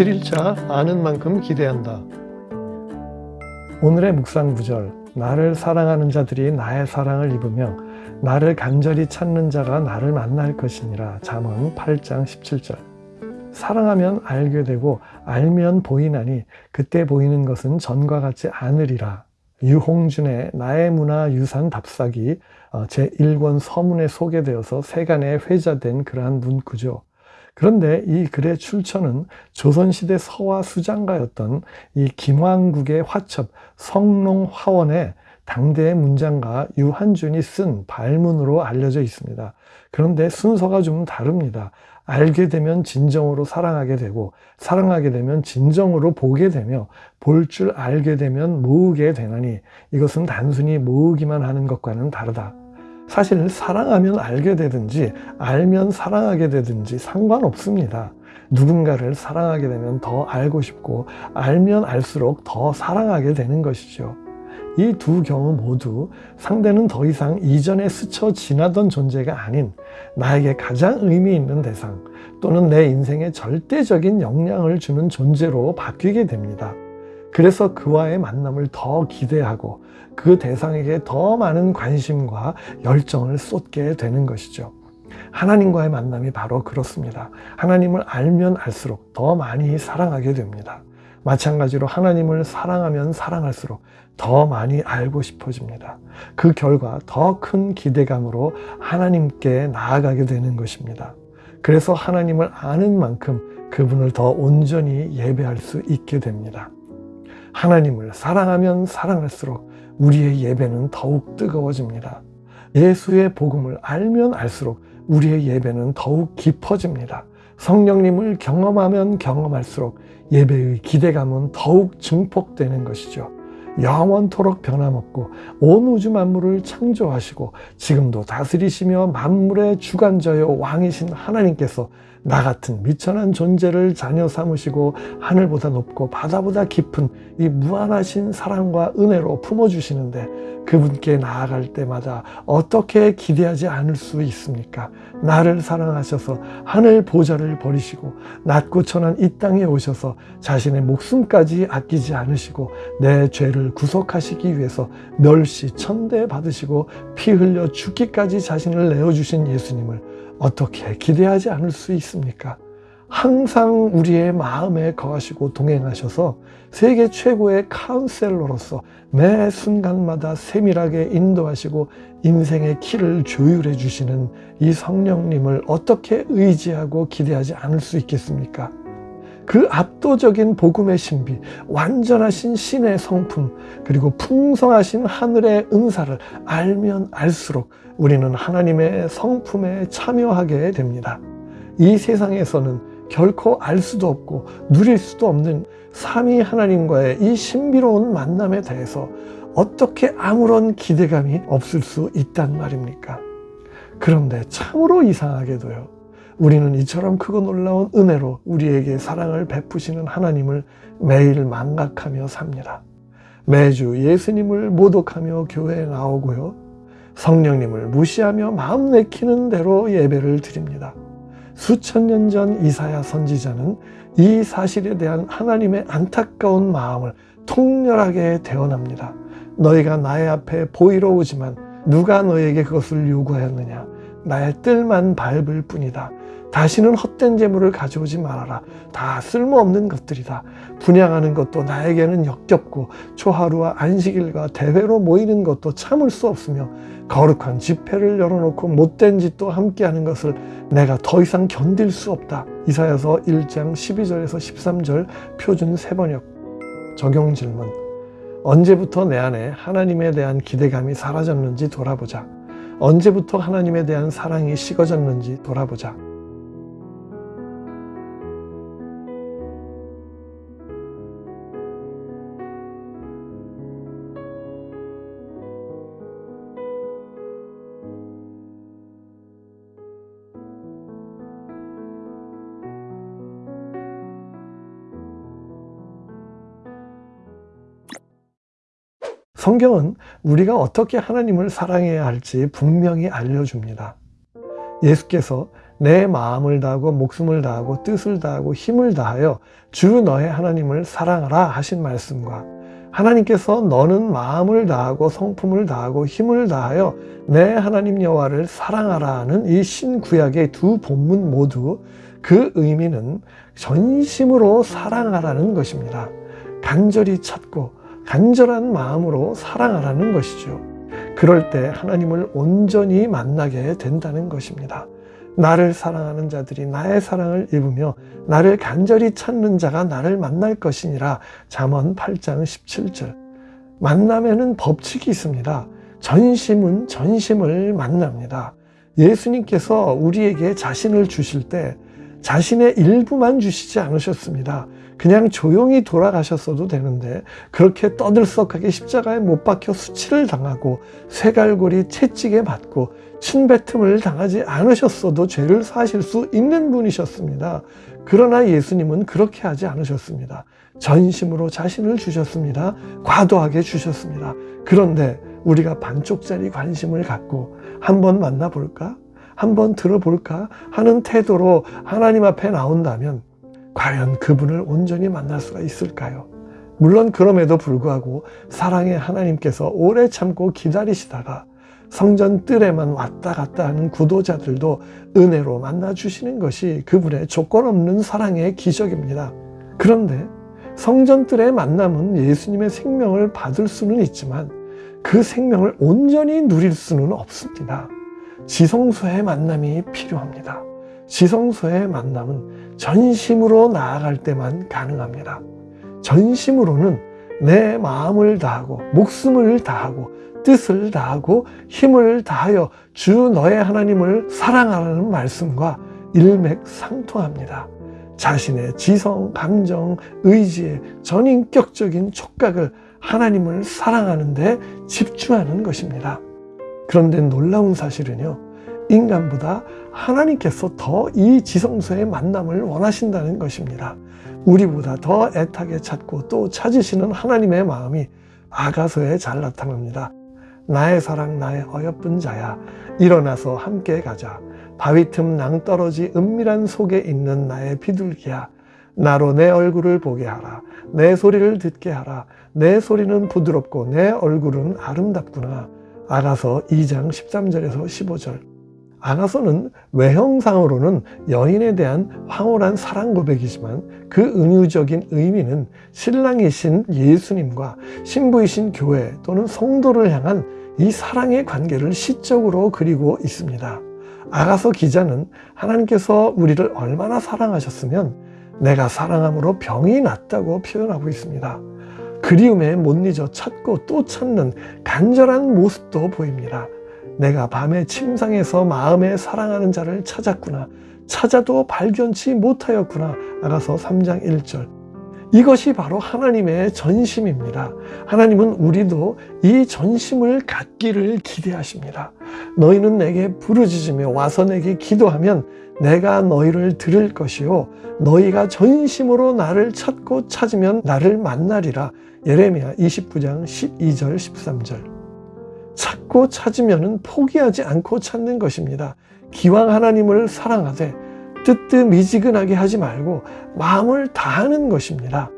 7일차 아는 만큼 기대한다. 오늘의 묵상 구절 나를 사랑하는 자들이 나의 사랑을 입으며 나를 간절히 찾는 자가 나를 만날 것이니라 잠언 8장 17절 사랑하면 알게 되고 알면 보이나니 그때 보이는 것은 전과 같지 않으리라 유홍준의 나의 문화 유산 답사기 어, 제1권 서문에 소개되어서 세간에 회자된 그러한 문구죠. 그런데 이 글의 출처는 조선시대 서화 수장가였던 이 김왕국의 화첩 성롱화원의 당대의 문장가 유한준이 쓴 발문으로 알려져 있습니다. 그런데 순서가 좀 다릅니다. 알게 되면 진정으로 사랑하게 되고 사랑하게 되면 진정으로 보게 되며 볼 줄 알게 되면 모으게 되나니 이것은 단순히 모으기만 하는 것과는 다르다. 사실 사랑하면 알게 되든지 알면 사랑하게 되든지 상관없습니다. 누군가를 사랑하게 되면 더 알고 싶고 알면 알수록 더 사랑하게 되는 것이죠. 이 두 경우 모두 상대는 더 이상 이전에 스쳐 지나던 존재가 아닌 나에게 가장 의미 있는 대상 또는 내 인생에 절대적인 영향을 주는 존재로 바뀌게 됩니다. 그래서 그와의 만남을 더 기대하고 그 대상에게 더 많은 관심과 열정을 쏟게 되는 것이죠. 하나님과의 만남이 바로 그렇습니다. 하나님을 알면 알수록 더 많이 사랑하게 됩니다. 마찬가지로 하나님을 사랑하면 사랑할수록 더 많이 알고 싶어집니다. 그 결과 더 큰 기대감으로 하나님께 나아가게 되는 것입니다. 그래서 하나님을 아는 만큼 그분을 더 온전히 예배할 수 있게 됩니다. 하나님을 사랑하면 사랑할수록 우리의 예배는 더욱 뜨거워집니다. 예수의 복음을 알면 알수록 우리의 예배는 더욱 깊어집니다. 성령님을 경험하면 경험할수록 예배의 기대감은 더욱 증폭되는 것이죠. 영원토록 변함없고 온 우주 만물을 창조하시고 지금도 다스리시며 만물의 주관자여 왕이신 하나님께서 나 같은 미천한 존재를 자녀 삼으시고 하늘보다 높고 바다보다 깊은 이 무한하신 사랑과 은혜로 품어주시는데 그분께 나아갈 때마다 어떻게 기대하지 않을 수 있습니까? 나를 사랑하셔서 하늘 보좌를 버리시고 낮고 천한 이 땅에 오셔서 자신의 목숨까지 아끼지 않으시고 내 죄를 구속하시기 위해서 멸시 천대 받으시고 피 흘려 죽기까지 자신을 내어주신 예수님을 어떻게 기대하지 않을 수 있습니까? 항상 우리의 마음에 거하시고 동행하셔서 세계 최고의 카운셀러로서 매 순간마다 세밀하게 인도하시고 인생의 키를 조율해 주시는 이 성령님을 어떻게 의지하고 기대하지 않을 수 있겠습니까? 그 압도적인 복음의 신비, 완전하신 신의 성품, 그리고 풍성하신 하늘의 은사를 알면 알수록 우리는 하나님의 성품에 참여하게 됩니다. 이 세상에서는 결코 알 수도 없고 누릴 수도 없는 삼위 하나님과의 이 신비로운 만남에 대해서 어떻게 아무런 기대감이 없을 수 있단 말입니까? 그런데 참으로 이상하게도요. 우리는 이처럼 크고 놀라운 은혜로 우리에게 사랑을 베푸시는 하나님을 매일 망각하며 삽니다. 매주 예수님을 모독하며 교회에 나오고요. 성령님을 무시하며 마음 내키는 대로 예배를 드립니다. 수천 년 전 이사야 선지자는 이 사실에 대한 하나님의 안타까운 마음을 통렬하게 대언합니다. 너희가 나의 앞에 보이러 오지만 누가 너에게 그것을 요구하였느냐 나의 뜰만 밟을 뿐이다. 다시는 헛된 재물을 가져오지 말아라. 다 쓸모없는 것들이다. 분양하는 것도 나에게는 역겹고 초하루와 안식일과 대회로 모이는 것도 참을 수 없으며 거룩한 집회를 열어놓고 못된 짓도 함께하는 것을 내가 더 이상 견딜 수 없다. 이사야서 1장 12절에서 13절 표준 세번역 적용 질문 언제부터 내 안에 하나님에 대한 기대감이 사라졌는지 돌아보자. 언제부터 하나님에 대한 사랑이 식어졌는지 돌아보자. 성경은 우리가 어떻게 하나님을 사랑해야 할지 분명히 알려줍니다. 예수께서 내 마음을 다하고 목숨을 다하고 뜻을 다하고 힘을 다하여 주 너의 하나님을 사랑하라 하신 말씀과 하나님께서 너는 마음을 다하고 성품을 다하고 힘을 다하여 내 하나님 여호와를 사랑하라 하는 이 신구약의 두 본문 모두 그 의미는 전심으로 사랑하라는 것입니다. 간절히 찾고 간절한 마음으로 사랑하라는 것이죠. 그럴 때 하나님을 온전히 만나게 된다는 것입니다. 나를 사랑하는 자들이 나의 사랑을 입으며 나를 간절히 찾는 자가 나를 만날 것이니라 잠언 8장 17절 만남에는 법칙이 있습니다. 전심은 전심을 만납니다. 예수님께서 우리에게 자신을 주실 때 자신의 일부만 주시지 않으셨습니다. 그냥 조용히 돌아가셨어도 되는데 그렇게 떠들썩하게 십자가에 못 박혀 수치를 당하고 쇠갈고리 채찍에 맞고 침뱉음을 당하지 않으셨어도 죄를 사실 수 있는 분이셨습니다. 그러나 예수님은 그렇게 하지 않으셨습니다. 전심으로 자신을 주셨습니다. 과도하게 주셨습니다. 그런데 우리가 반쪽짜리 관심을 갖고 한번 만나볼까? 한번 들어볼까? 하는 태도로 하나님 앞에 나온다면 과연 그분을 온전히 만날 수가 있을까요? 물론 그럼에도 불구하고 사랑의 하나님께서 오래 참고 기다리시다가 성전 뜰에만 왔다 갔다 하는 구도자들도 은혜로 만나주시는 것이 그분의 조건 없는 사랑의 기적입니다. 그런데 성전 뜰의 만남은 예수님의 생명을 받을 수는 있지만 그 생명을 온전히 누릴 수는 없습니다. 지성소의 만남이 필요합니다. 지성소의 만남은 전심으로 나아갈 때만 가능합니다. 전심으로는 내 마음을 다하고 목숨을 다하고 뜻을 다하고 힘을 다하여 주 너의 하나님을 사랑하라는 말씀과 일맥상통합니다. 자신의 지성, 감정, 의지의 전인격적인 촉각을 하나님을 사랑하는 데 집중하는 것입니다. 그런데 놀라운 사실은요. 인간보다 하나님께서 더 이 지성소의 만남을 원하신다는 것입니다. 우리보다 더 애타게 찾고 또 찾으시는 하나님의 마음이 아가서에 잘 나타납니다. 나의 사랑 나의 어여쁜 자야 일어나서 함께 가자. 바위 틈 낭떠러지 은밀한 속에 있는 나의 비둘기야 나로 내 얼굴을 보게 하라. 내 소리를 듣게 하라. 내 소리는 부드럽고 내 얼굴은 아름답구나. 아가서 2장 13절에서 15절 아가서는 외형상으로는 여인에 대한 황홀한 사랑 고백이지만 그 은유적인 의미는 신랑이신 예수님과 신부이신 교회 또는 성도를 향한 이 사랑의 관계를 시적으로 그리고 있습니다. 아가서 기자는 하나님께서 우리를 얼마나 사랑하셨으면 내가 사랑함으로 병이 낫다고 표현하고 있습니다. 그리움에 못 잊어 찾고 또 찾는 간절한 모습도 보입니다. 내가 밤에 침상에서 마음에 사랑하는 자를 찾았구나. 찾아도 발견치 못하였구나. 아가서 3장 1절. 이것이 바로 하나님의 전심입니다. 하나님은 우리도 이 전심을 갖기를 기대하십니다. 너희는 내게 부르짖으며 와서 내게 기도하면 내가 너희를 들을 것이요 너희가 전심으로 나를 찾고 찾으면 나를 만나리라. 예레미야 29장 12절 13절. 찾고 찾으면 포기하지 않고 찾는 것입니다. 기왕 하나님을 사랑하되 뜨뜻미지근하게 하지 말고 마음을 다하는 것입니다.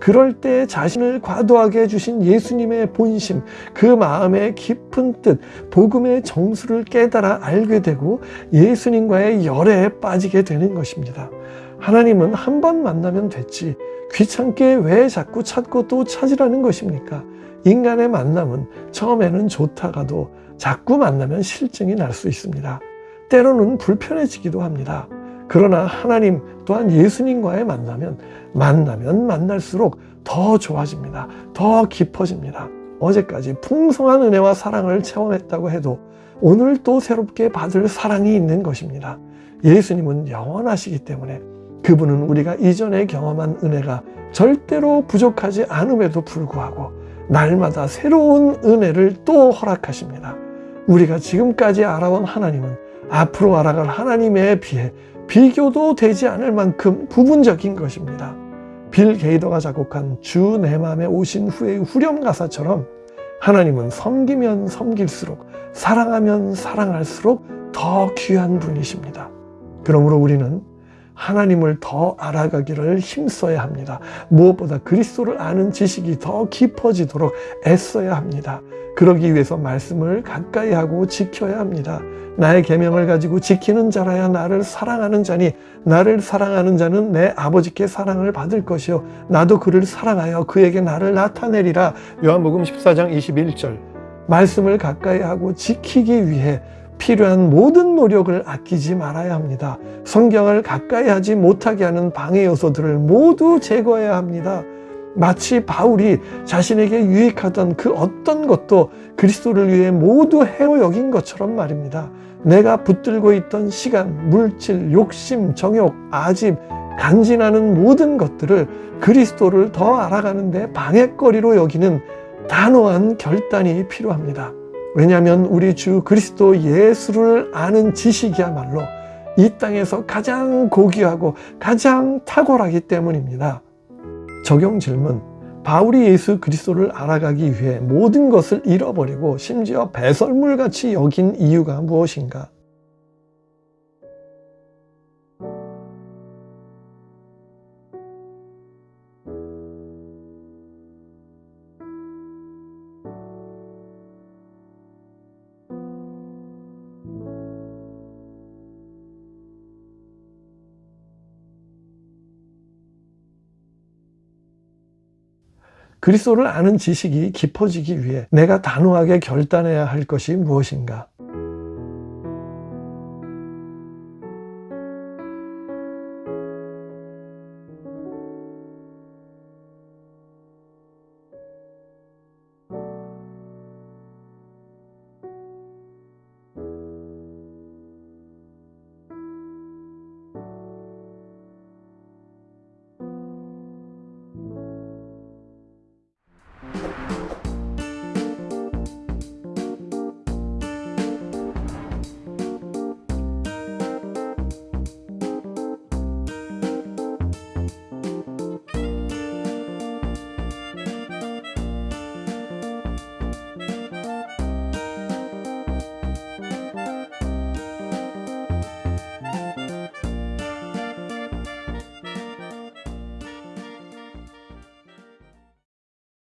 그럴 때 자신을 과도하게 주신 예수님의 본심, 그 마음의 깊은 뜻, 복음의 정수를 깨달아 알게 되고 예수님과의 열애에 빠지게 되는 것입니다. 하나님은 한 번 만나면 됐지 귀찮게 왜 자꾸 찾고 또 찾으라는 것입니까? 인간의 만남은 처음에는 좋다가도 자꾸 만나면 실증이 날 수 있습니다. 때로는 불편해지기도 합니다. 그러나 하나님 또한 예수님과의 만나면 만나면 만날수록 더 좋아집니다. 더 깊어집니다. 어제까지 풍성한 은혜와 사랑을 체험했다고 해도 오늘 또 새롭게 받을 사랑이 있는 것입니다. 예수님은 영원하시기 때문에 그분은 우리가 이전에 경험한 은혜가 절대로 부족하지 않음에도 불구하고 날마다 새로운 은혜를 또 허락하십니다. 우리가 지금까지 알아온 하나님은 앞으로 알아갈 하나님에 비해 비교도 되지 않을 만큼 부분적인 것입니다. 빌 게이더가 작곡한 주 내 맘에 오신 후의 후렴 가사처럼 하나님은 섬기면 섬길수록 사랑하면 사랑할수록 더 귀한 분이십니다. 그러므로 우리는 하나님을 더 알아가기를 힘써야 합니다. 무엇보다 그리스도를 아는 지식이 더 깊어지도록 애써야 합니다. 그러기 위해서 말씀을 가까이 하고 지켜야 합니다. 나의 계명을 가지고 지키는 자라야 나를 사랑하는 자니 나를 사랑하는 자는 내 아버지께 사랑을 받을 것이요 나도 그를 사랑하여 그에게 나를 나타내리라. 요한복음 14장 21절. 말씀을 가까이 하고 지키기 위해 필요한 모든 노력을 아끼지 말아야 합니다. 성경을 가까이 하지 못하게 하는 방해 요소들을 모두 제거해야 합니다. 마치 바울이 자신에게 유익하던 그 어떤 것도 그리스도를 위해 모두 해로 여긴 것처럼 말입니다. 내가 붙들고 있던 시간, 물질, 욕심, 정욕, 아집, 간진하는 모든 것들을 그리스도를 더 알아가는 데 방해거리로 여기는 단호한 결단이 필요합니다. 왜냐하면 우리 주 그리스도 예수를 아는 지식이야말로 이 땅에서 가장 고귀하고 가장 탁월하기 때문입니다. 적용 질문. 바울이 예수 그리스도를 알아가기 위해 모든 것을 잃어버리고 심지어 배설물같이 여긴 이유가 무엇인가? 그리스도를 아는 지식이 깊어지기 위해 내가 단호하게 결단해야 할 것이 무엇인가?